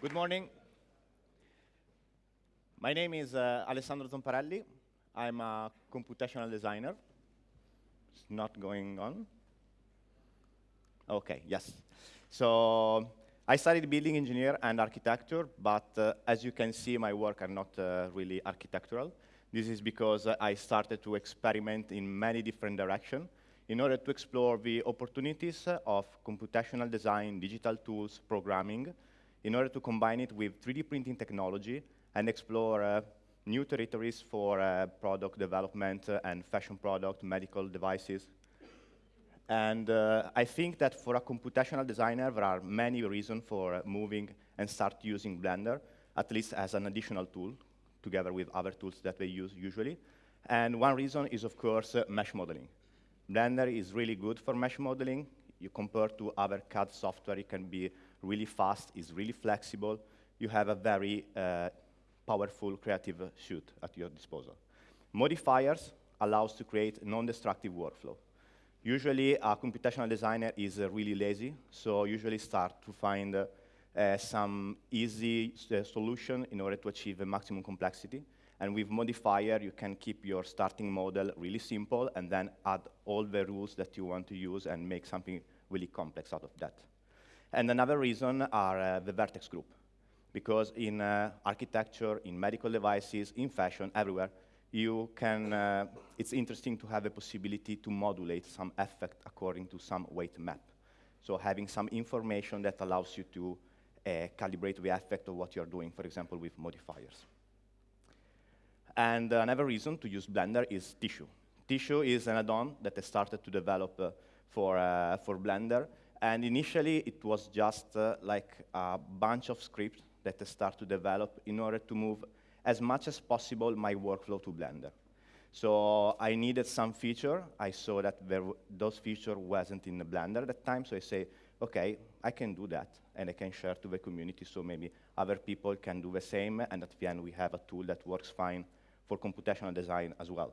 Good morning. My name is uh, Alessandro Zomparelli. I'm a computational designer. It's not going on. Okay, yes. So I studied building engineer and architecture, but uh, as you can see, my work are not uh, really architectural. This is because uh, I started to experiment in many different directions in order to explore the opportunities of computational design, digital tools, programming, in order to combine it with 3D printing technology and explore uh, new territories for uh, product development uh, and fashion product, medical devices, and uh, I think that for a computational designer, there are many reasons for uh, moving and start using Blender, at least as an additional tool, together with other tools that they use usually. And one reason is, of course, mesh modeling. Blender is really good for mesh modeling. You compare to other CAD software, it can be really fast, is really flexible. You have a very uh, powerful creative shoot at your disposal. Modifiers allows to create non-destructive workflow. Usually, a computational designer is uh, really lazy, so usually start to find uh, uh, some easy uh, solution in order to achieve a maximum complexity. And with modifier, you can keep your starting model really simple and then add all the rules that you want to use and make something really complex out of that. And another reason are uh, the vertex group. Because in uh, architecture, in medical devices, in fashion, everywhere, you can, uh, it's interesting to have a possibility to modulate some effect according to some weight map. So having some information that allows you to uh, calibrate the effect of what you're doing, for example, with modifiers. And another reason to use Blender is Tissue. Tissue is an add-on that I started to develop uh, for, uh, for Blender. And initially, it was just uh, like a bunch of scripts that I started to develop in order to move as much as possible my workflow to Blender. So I needed some feature. I saw that those feature wasn't in the Blender at that time, so I say, okay, I can do that, and I can share to the community, so maybe other people can do the same, and at the end we have a tool that works fine for computational design as well.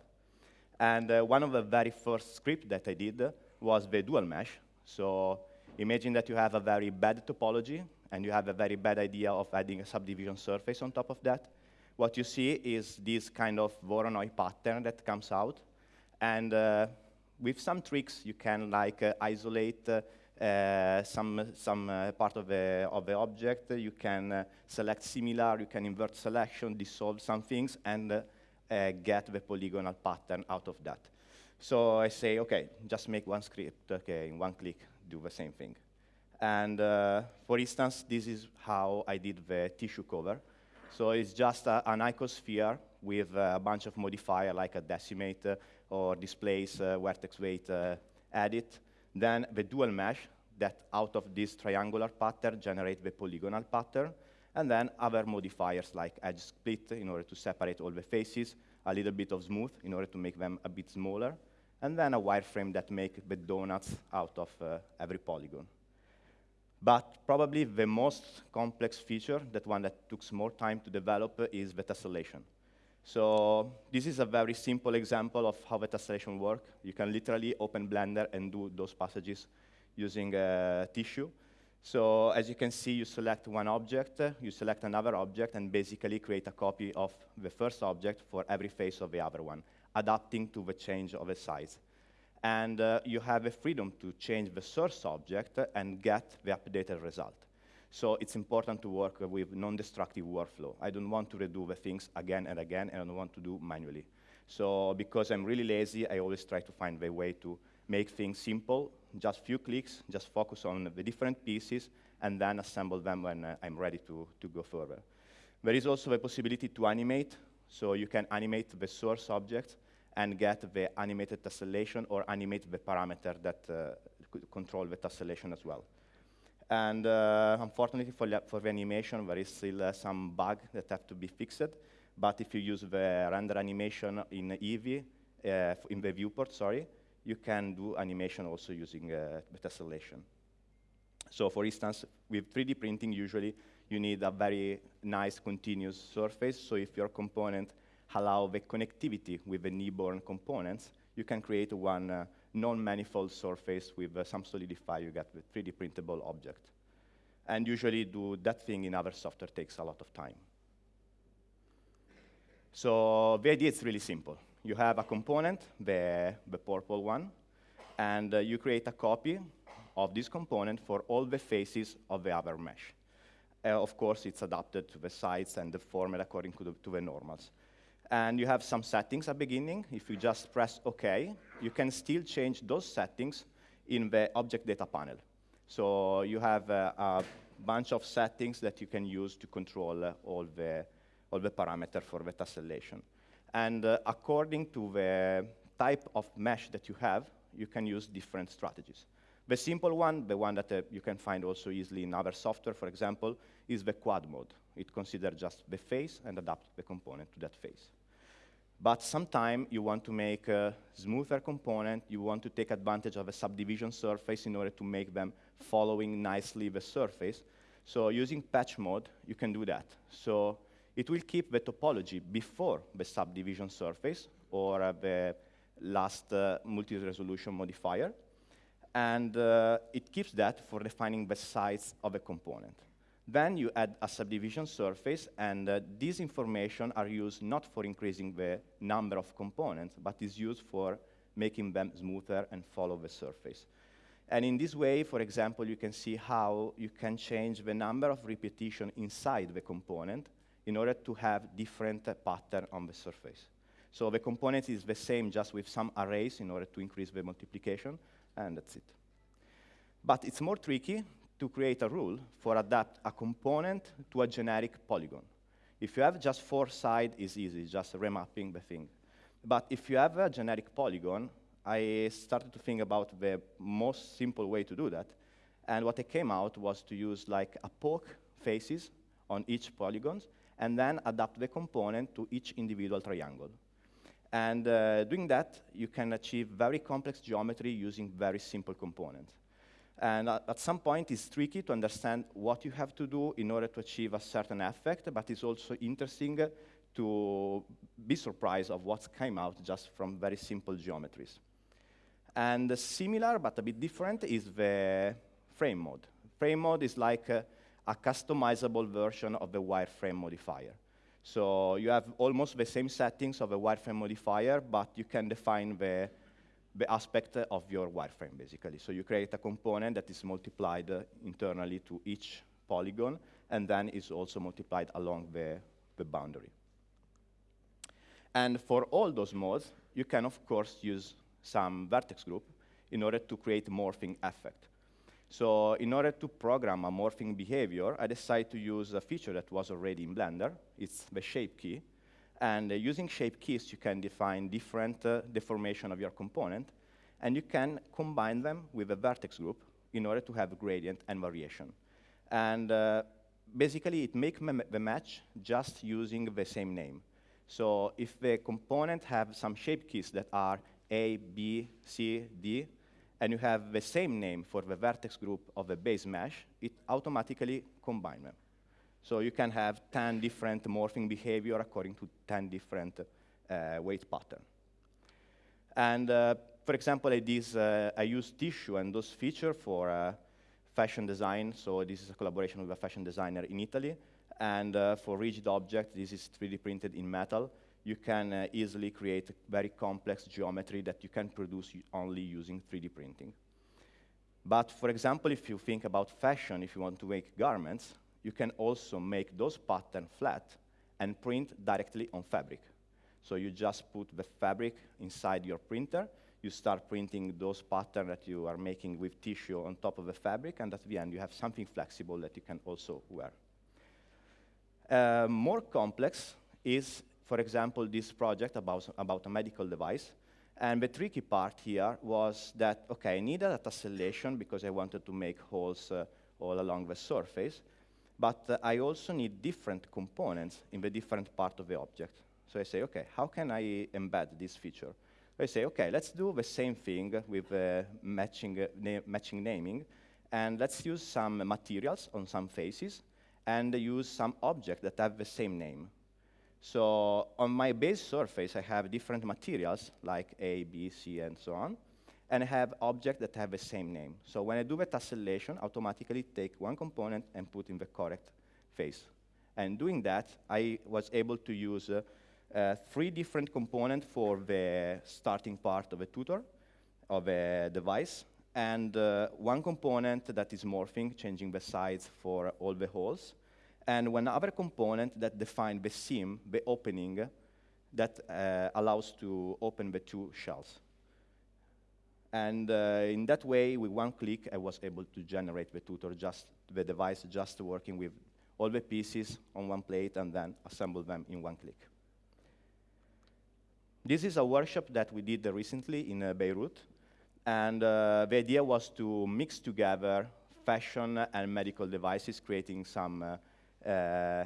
And uh, one of the very first script that I did was the dual mesh. So imagine that you have a very bad topology, and you have a very bad idea of adding a subdivision surface on top of that what you see is this kind of Voronoi pattern that comes out. And uh, with some tricks, you can like uh, isolate uh, some, some uh, part of the, of the object. You can uh, select similar, you can invert selection, dissolve some things, and uh, get the polygonal pattern out of that. So I say, OK, just make one script, OK, in one click, do the same thing. And for instance, this is how I did the tissue cover. So it's just a, an icosphere with a bunch of modifier like a decimate uh, or displace uh, vertex weight uh, edit. Then the dual mesh that out of this triangular pattern generate the polygonal pattern. And then other modifiers like edge split in order to separate all the faces, a little bit of smooth in order to make them a bit smaller, and then a wireframe that make the donuts out of uh, every polygon. But probably the most complex feature, that one that took more time to develop, uh, is the tessellation. So this is a very simple example of how the tessellation works. You can literally open Blender and do those passages using a tissue. So as you can see, you select one object, uh, you select another object, and basically create a copy of the first object for every face of the other one, adapting to the change of the size and uh, you have a freedom to change the source object and get the updated result. So it's important to work with non-destructive workflow. I don't want to redo the things again and again, and I don't want to do manually. So because I'm really lazy, I always try to find the way to make things simple, just few clicks, just focus on the different pieces, and then assemble them when uh, I'm ready to, to go further. There is also the possibility to animate, so you can animate the source object and get the animated tessellation or animate the parameter that uh, control the tessellation as well. And uh, unfortunately for, for the animation, there is still uh, some bug that have to be fixed. But if you use the render animation in Eevee, uh, in the viewport, sorry, you can do animation also using uh, the tessellation. So for instance, with 3D printing, usually you need a very nice continuous surface. So if your component allow the connectivity with the newborn components, you can create one uh, non-manifold surface with uh, some solidify, you get the 3D printable object. And usually do that thing in other software takes a lot of time. So the idea is really simple. You have a component, the, the purple one, and uh, you create a copy of this component for all the faces of the other mesh. Uh, of course, it's adapted to the size and the format according to the, to the normals. And you have some settings at beginning. If you just press OK, you can still change those settings in the object data panel. So you have uh, a bunch of settings that you can use to control uh, all, the, all the parameters for the tessellation. And uh, according to the type of mesh that you have, you can use different strategies. The simple one, the one that uh, you can find also easily in other software, for example, is the quad mode. It considers just the face and adapt the component to that face. But sometimes you want to make a smoother component, you want to take advantage of a subdivision surface in order to make them following nicely the surface. So using patch mode, you can do that. So it will keep the topology before the subdivision surface or uh, the last uh, multi-resolution modifier. And uh, it keeps that for defining the size of a component. Then you add a subdivision surface, and uh, these information are used not for increasing the number of components, but is used for making them smoother and follow the surface. And in this way, for example, you can see how you can change the number of repetition inside the component in order to have different uh, pattern on the surface. So the component is the same, just with some arrays in order to increase the multiplication, and that's it. But it's more tricky to create a rule for adapt a component to a generic polygon. If you have just four sides, it's easy, just remapping the thing. But if you have a generic polygon, I started to think about the most simple way to do that. And what I came out was to use like a poke faces on each polygon, and then adapt the component to each individual triangle. And uh, doing that, you can achieve very complex geometry using very simple components. And at some point, it's tricky to understand what you have to do in order to achieve a certain effect, but it's also interesting to be surprised of what came out just from very simple geometries. And similar, but a bit different, is the frame mode. Frame mode is like a, a customizable version of the wireframe modifier. So you have almost the same settings of a wireframe modifier, but you can define the aspect of your wireframe, basically. So you create a component that is multiplied uh, internally to each polygon, and then is also multiplied along the, the boundary. And for all those modes, you can, of course, use some vertex group in order to create morphing effect. So in order to program a morphing behavior, I decided to use a feature that was already in Blender. It's the shape key. And uh, using shape keys, you can define different uh, deformation of your component, and you can combine them with a vertex group in order to have gradient and variation. And uh, basically, it makes the match just using the same name. So if the component have some shape keys that are A, B, C, D, and you have the same name for the vertex group of the base mesh, it automatically combines them. So you can have 10 different morphing behavior according to 10 different uh, weight pattern. And uh, for example, I, uh, I use tissue and those features for uh, fashion design. So this is a collaboration with a fashion designer in Italy. And uh, for rigid object, this is 3D printed in metal. You can uh, easily create very complex geometry that you can produce only using 3D printing. But for example, if you think about fashion, if you want to make garments, you can also make those patterns flat and print directly on fabric. So you just put the fabric inside your printer, you start printing those patterns that you are making with tissue on top of the fabric, and at the end you have something flexible that you can also wear. Uh, more complex is, for example, this project about, about a medical device. And the tricky part here was that, okay, I needed a tessellation because I wanted to make holes uh, all along the surface. But uh, I also need different components in the different part of the object. So I say, okay, how can I embed this feature? I say, okay, let's do the same thing with uh, matching, uh, na matching naming, and let's use some materials on some faces, and use some objects that have the same name. So on my base surface, I have different materials, like A, B, C, and so on. And I have objects that have the same name. So when I do the tessellation, automatically take one component and put in the correct face. And doing that, I was able to use uh, uh, three different components for the starting part of a tutor, of a device, and uh, one component that is morphing, changing the size for all the holes, and one other component that defines the seam, the opening, that uh, allows to open the two shells. And uh, in that way, with one click, I was able to generate the tutor, just the device just working with all the pieces on one plate and then assemble them in one click. This is a workshop that we did recently in uh, Beirut. And uh, the idea was to mix together fashion and medical devices, creating some uh, uh,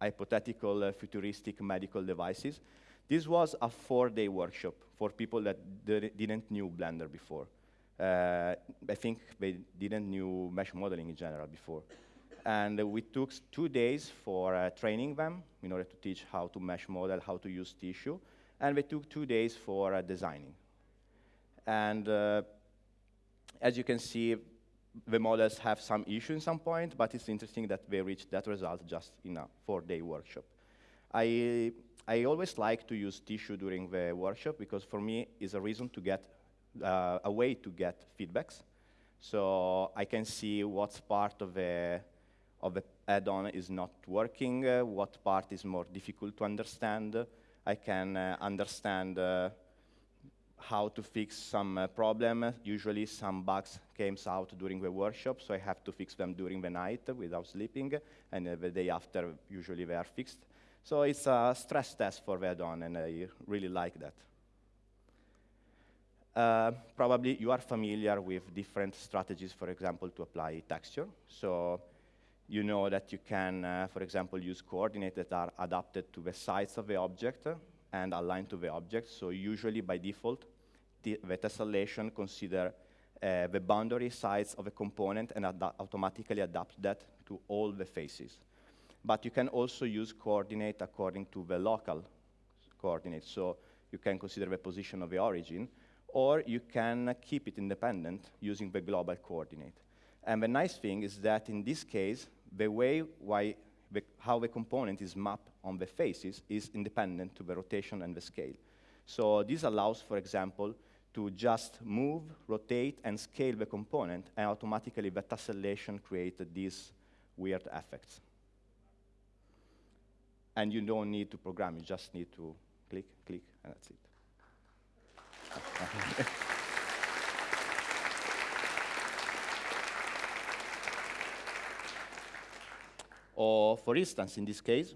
hypothetical uh, futuristic medical devices. This was a four-day workshop for people that didn't knew Blender before. Uh, I think they didn't knew mesh modeling in general before. And we took two days for uh, training them in order to teach how to mesh model, how to use tissue. And we took two days for uh, designing. And uh, as you can see, the models have some issue in some point, but it's interesting that they reached that result just in a four-day workshop. I, I always like to use tissue during the workshop because for me it's a reason to get, uh, a way to get feedbacks. So I can see what's part of the, of the add-on is not working, uh, what part is more difficult to understand. I can uh, understand uh, how to fix some uh, problem. Usually some bugs came out during the workshop, so I have to fix them during the night without sleeping, and uh, the day after, usually they are fixed. So it's a stress test for the add-on, and I really like that. Uh, probably you are familiar with different strategies, for example, to apply texture. So you know that you can, uh, for example, use coordinates that are adapted to the size of the object and aligned to the object. So usually by default, the, tessellation consider uh, the boundary size of a component and ad automatically adapt that to all the faces. But you can also use coordinate according to the local coordinates. So you can consider the position of the origin, or you can keep it independent using the global coordinate. And the nice thing is that in this case, the way why the, how the component is mapped on the faces is independent to the rotation and the scale. So this allows, for example, to just move, rotate, and scale the component, and automatically the tessellation creates these weird effects. And you don't need to program, you just need to click, click, and that's it. or for instance, in this case,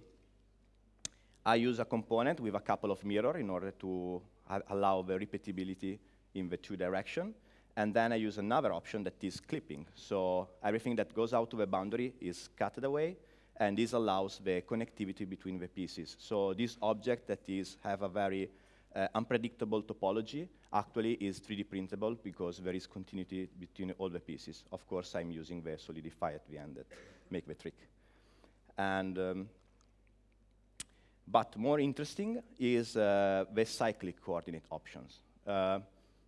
I use a component with a couple of mirrors in order to allow the repeatability in the two direction. And then I use another option that is clipping. So everything that goes out to the boundary is cut away, and this allows the connectivity between the pieces. So this object that is have a very uh, unpredictable topology actually is 3D printable because there is continuity between all the pieces. Of course, I'm using the solidify at the end that make the trick. And um, but more interesting is uh, the cyclic coordinate options. Uh,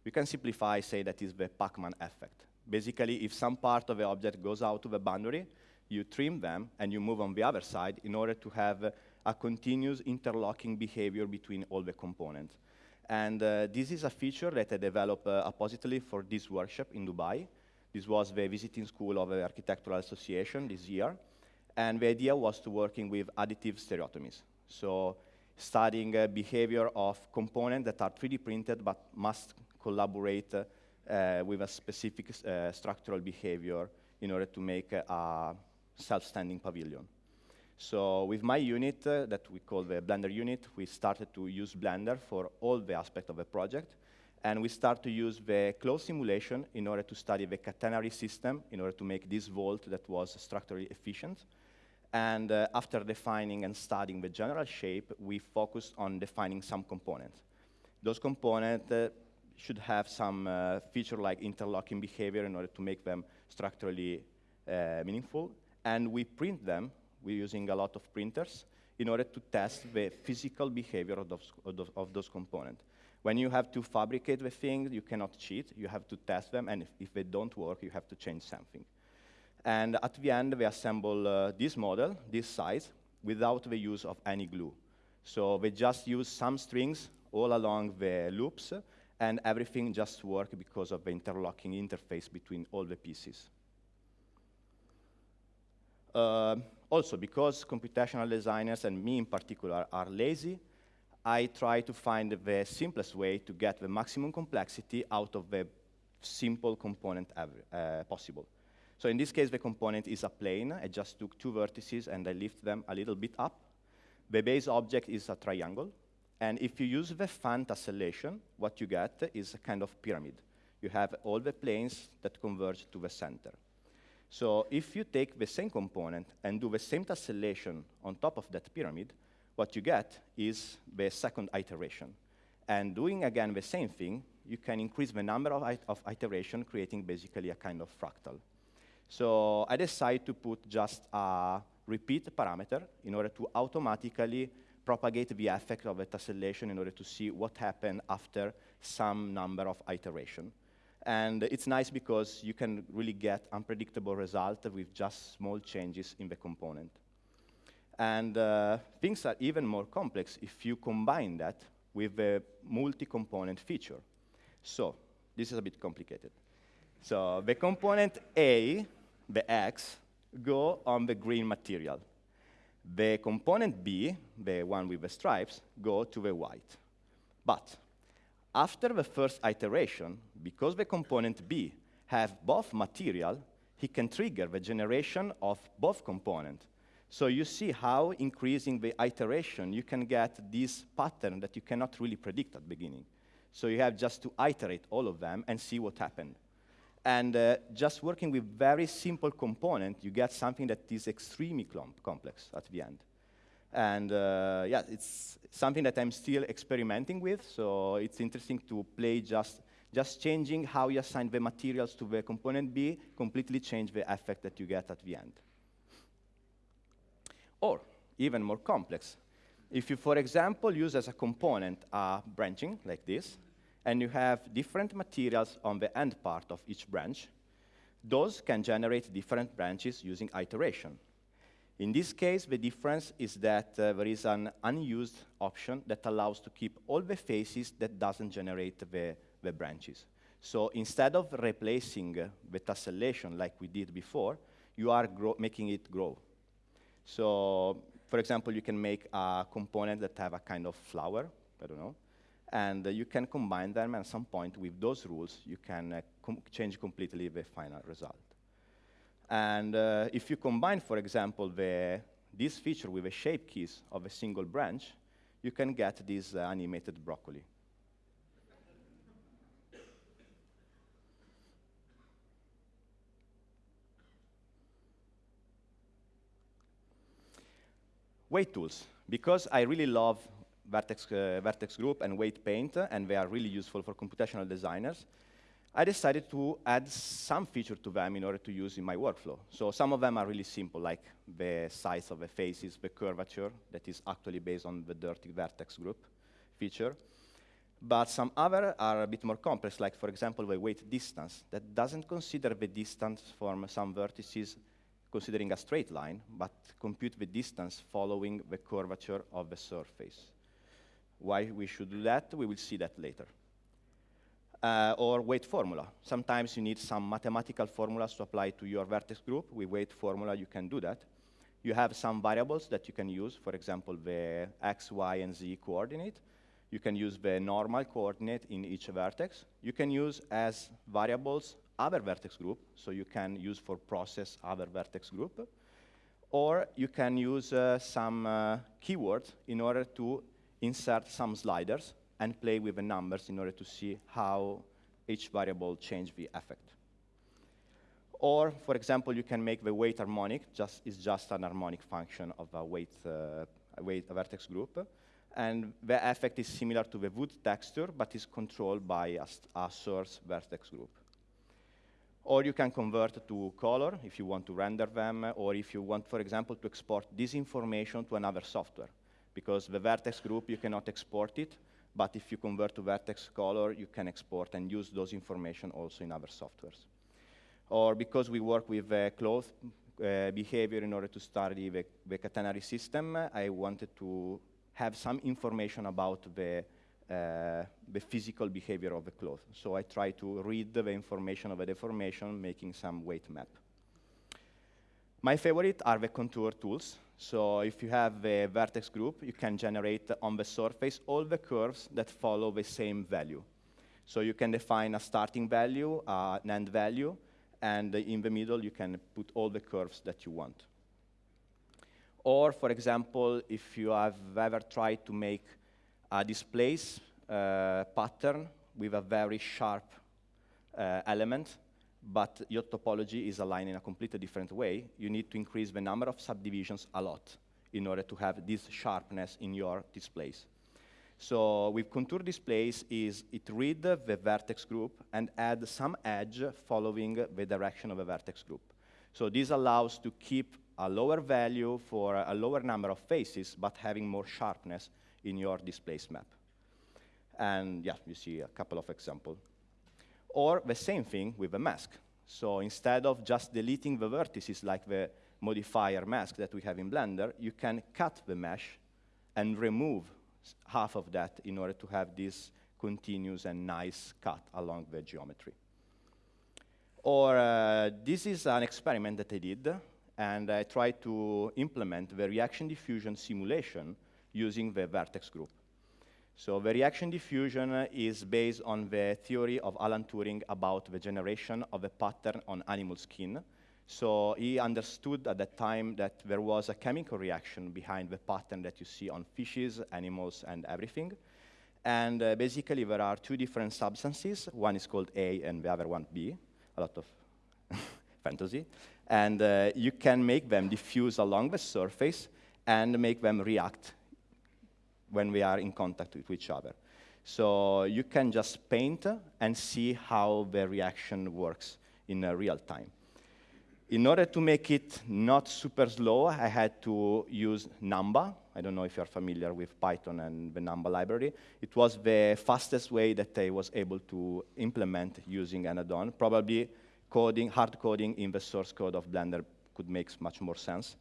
we can simplify, say that is the Pac-Man effect. Basically, if some part of the object goes out to the boundary, you trim them and you move on the other side in order to have a continuous interlocking behavior between all the components. And uh, this is a feature that I developed uh, appositely for this workshop in Dubai. This was the visiting school of the Architectural Association this year. And the idea was to working with additive stereotomies. So studying uh, behavior of components that are 3D printed but must collaborate uh, with a specific uh, structural behavior in order to make a self-standing pavilion. So with my unit uh, that we call the Blender unit, we started to use Blender for all the aspects of the project. And we start to use the cloth simulation in order to study the catenary system in order to make this vault that was structurally efficient. And uh, after defining and studying the general shape, we focused on defining some components. Those components uh, should have some uh, feature like interlocking behavior in order to make them structurally uh, meaningful. And we print them, we're using a lot of printers, in order to test the physical behavior of those, of those, components. When you have to fabricate the things, you cannot cheat. You have to test them, and if, if they don't work, you have to change something. And at the end, we assemble uh, this model, this size, without the use of any glue. So we just use some strings all along the loops, and everything just works because of the interlocking interface between all the pieces. Uh, also, because computational designers, and me in particular, are lazy, I try to find the simplest way to get the maximum complexity out of the simple component uh, possible. So in this case, the component is a plane. I just took two vertices and I lift them a little bit up. The base object is a triangle. And if you use the fan tessellation, what you get is a kind of pyramid. You have all the planes that converge to the center. So if you take the same component and do the same tessellation on top of that pyramid, what you get is the second iteration. And doing again the same thing, you can increase the number of, it of iteration, creating basically a kind of fractal. So I decided to put just a repeat parameter in order to automatically propagate the effect of a tessellation in order to see what happened after some number of iteration. And it's nice because you can really get unpredictable results with just small changes in the component. And uh, things are even more complex if you combine that with a multi-component feature. So this is a bit complicated. So the component A, the X, go on the green material. The component B, the one with the stripes, go to the white. But after the first iteration, because the component B have both material, he can trigger the generation of both components so you see how increasing the iteration, you can get this pattern that you cannot really predict at beginning. So you have just to iterate all of them and see what happened. And uh, just working with very simple component, you get something that is extremely complex at the end. And uh, yeah, it's something that I'm still experimenting with, so it's interesting to play just, just changing how you assign the materials to the component B, completely change the effect that you get at the end. Or, even more complex, if you, for example, use as a component a branching like this, and you have different materials on the end part of each branch, those can generate different branches using iteration. In this case, the difference is that uh, there is an unused option that allows to keep all the faces that doesn't generate the, the branches. So instead of replacing uh, the tessellation like we did before, you are making it grow. So, for example, you can make a component that have a kind of flower, I don't know, and uh, you can combine them at some point with those rules, you can uh, com change completely the final result. And uh, if you combine, for example, the, this feature with the shape keys of a single branch, you can get this uh, animated broccoli. Weight tools. Because I really love Vertex, uh, Vertex Group and Weight Paint, and they are really useful for computational designers, I decided to add some feature to them in order to use in my workflow. So some of them are really simple, like the size of the faces, the curvature, that is actually based on the dirty vertex group feature. But some other are a bit more complex, like, for example, the weight distance, that doesn't consider the distance from some vertices considering a straight line, but compute the distance following the curvature of the surface. Why we should do that, we will see that later. Uh, or weight formula. Sometimes you need some mathematical formulas to apply to your vertex group. With weight formula, you can do that. You have some variables that you can use, for example, the x, y, and z coordinate. You can use the normal coordinate in each vertex. You can use as variables other vertex group, so you can use for process other vertex group, or you can use uh, some uh, keywords in order to insert some sliders and play with the numbers in order to see how each variable change the effect. Or, for example, you can make the weight harmonic, just is just an harmonic function of a weight, uh, weight vertex group. And the effect is similar to the wood texture, but is controlled by a, a source vertex group. Or you can convert to color if you want to render them, or if you want, for example, to export this information to another software. Because the vertex group, you cannot export it, but if you convert to vertex color, you can export and use those information also in other softwares. Or because we work with uh, cloth uh, behavior in order to study the, the catenary system, I wanted to have some information about the, uh, the physical behavior of the cloth. So I try to read the information of the deformation, making some weight map. My favorite are the contour tools. So if you have a vertex group, you can generate on the surface all the curves that follow the same value. So you can define a starting value, uh, an end value, and in the middle you can put all the curves that you want. Or, for example, if you have ever tried to make a displace uh, pattern with a very sharp uh, element, but your topology is aligned in a completely different way, you need to increase the number of subdivisions a lot in order to have this sharpness in your displace. So with contour displace is it read the vertex group and add some edge following the direction of the vertex group. So this allows to keep a lower value for a lower number of faces, but having more sharpness in your displace map. And yeah, you see a couple of examples. Or the same thing with a mask. So instead of just deleting the vertices like the modifier mask that we have in Blender, you can cut the mesh and remove half of that in order to have this continuous and nice cut along the geometry. Or uh, this is an experiment that I did and I tried to implement the reaction diffusion simulation using the vertex group. So the reaction diffusion is based on the theory of Alan Turing about the generation of a pattern on animal skin. So he understood at that time that there was a chemical reaction behind the pattern that you see on fishes, animals, and everything. And uh, basically, there are two different substances. One is called A and the other one B. A lot of fantasy and uh, you can make them diffuse along the surface and make them react when we are in contact with each other. So you can just paint and see how the reaction works in uh, real time. In order to make it not super slow, I had to use Numba. I don't know if you're familiar with Python and the Numba library. It was the fastest way that I was able to implement using an add-on. Probably coding, hard coding in the source code of Blender could make much more sense.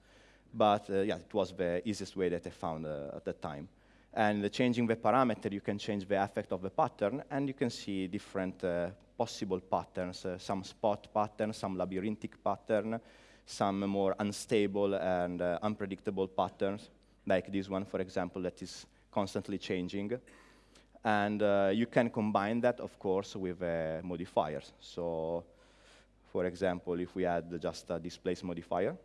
But uh, yeah, it was the easiest way that I found uh, at the time. And changing the parameter, you can change the effect of the pattern, and you can see different uh, possible patterns, uh, some spot patterns, some labyrinthic pattern, some more unstable and uh, unpredictable patterns, like this one, for example, that is constantly changing. And uh, you can combine that, of course, with modifiers. So for example, if we add just a displace modifier.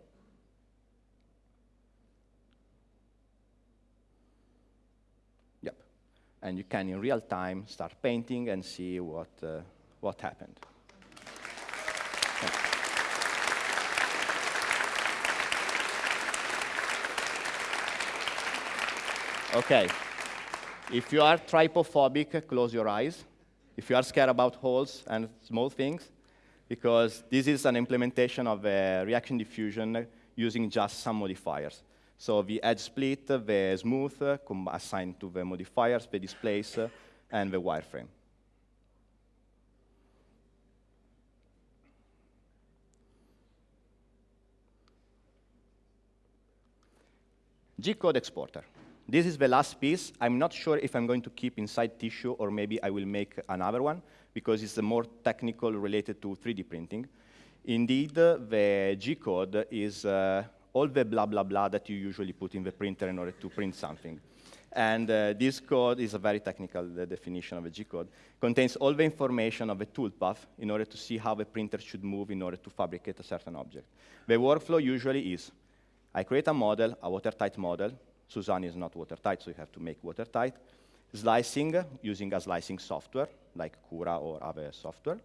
And you can, in real time, start painting and see what, uh, what happened. Okay. If you are trypophobic, close your eyes. If you are scared about holes and small things, because this is an implementation of a reaction diffusion using just some modifiers. So the edge split, the smooth, assigned to the modifiers, the displace, and the wireframe. G-code exporter. This is the last piece. I'm not sure if I'm going to keep inside tissue or maybe I will make another one because it's more technical related to 3D printing. Indeed, the G-code is uh, all the blah, blah, blah that you usually put in the printer in order to print something. And uh, this code is a very technical definition of a G-code. Contains all the information of a toolpath in order to see how the printer should move in order to fabricate a certain object. The workflow usually is, I create a model, a watertight model. Suzanne is not watertight, so you have to make watertight. Slicing using a slicing software like Cura or other software.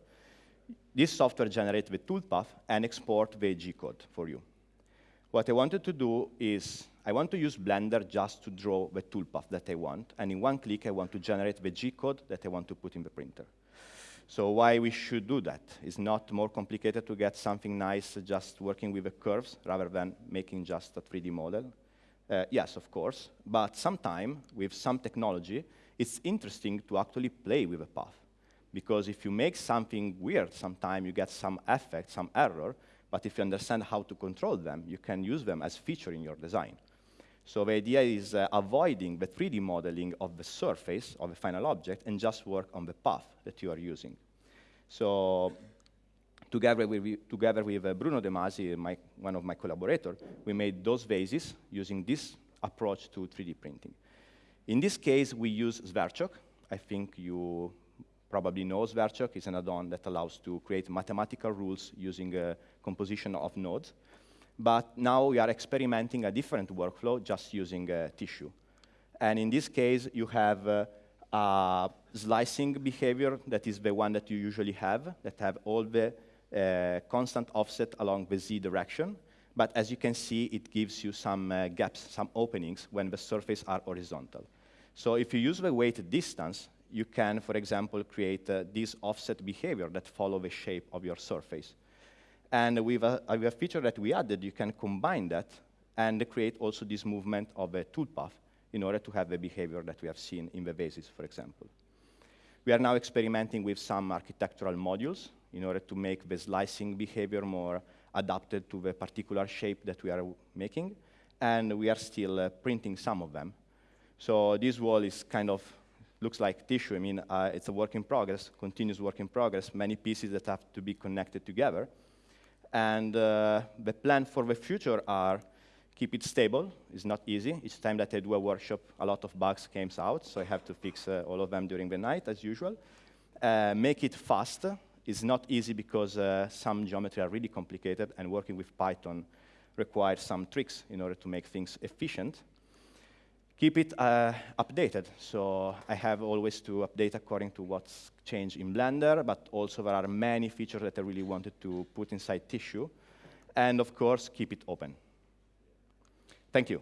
This software generates the toolpath and export the G-code for you. What I wanted to do is I want to use Blender just to draw the toolpath that I want, and in one click I want to generate the G-code that I want to put in the printer. So why we should do that? It's not more complicated to get something nice just working with the curves rather than making just a 3D model. Uh, yes, of course, but sometime with some technology, it's interesting to actually play with a path. Because if you make something weird, sometimes you get some effect, some error, but if you understand how to control them, you can use them as feature in your design. So the idea is uh, avoiding the 3D modeling of the surface of a final object and just work on the path that you are using. So together with, together with uh, Bruno De Masi, my, one of my collaborators, we made those vases using this approach to 3D printing. In this case, we use Sverchok. I think you probably knows Sverchok. It's an add-on that allows to create mathematical rules using a composition of nodes. But now we are experimenting a different workflow just using uh, tissue. And in this case, you have uh, a slicing behavior that is the one that you usually have, that have all the uh, constant offset along the z direction. But as you can see, it gives you some uh, gaps, some openings when the surfaces are horizontal. So if you use the weighted distance, you can, for example, create uh, this offset behavior that follow the shape of your surface. And with a, a feature that we added, you can combine that and create also this movement of a toolpath in order to have the behavior that we have seen in the vases, for example. We are now experimenting with some architectural modules in order to make the slicing behavior more adapted to the particular shape that we are making, and we are still uh, printing some of them. So this wall is kind of looks like tissue. I mean, uh, it's a work in progress, continuous work in progress, many pieces that have to be connected together. And uh, the plan for the future are keep it stable. It's not easy. Each time that I do a workshop, a lot of bugs came out, so I have to fix uh, all of them during the night, as usual. Uh, make it fast. It's not easy because uh, some geometry are really complicated, and working with Python requires some tricks in order to make things efficient keep it uh, updated. So I have always to update according to what's changed in Blender, but also there are many features that I really wanted to put inside Tissue. And of course, keep it open. Thank you.